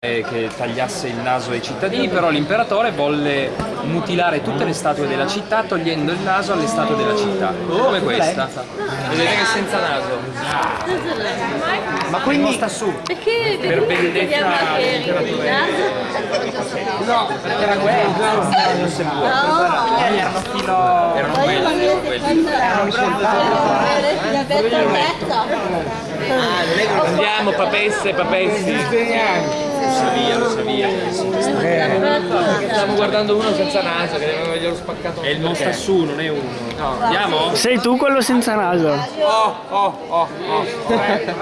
che tagliasse il naso ai cittadini, però l'imperatore volle mutilare tutte le statue della città togliendo il naso alle statue della città, come questa. Vedete che è senza naso. Ma quindi sta su. Perché Per vendetta dell'imperatore? no, perché era guerra, non si può. Erano filo Erano quelli, erano quelli. Andiamo, papesse, papessi. Lo sa via, lo sa via. Stiamo guardando uno senza naso che deve averglielo spaccato. E il non sta su, non è uno. Andiamo? Sei tu quello senza naso. Oh, oh, oh, oh. Grazie.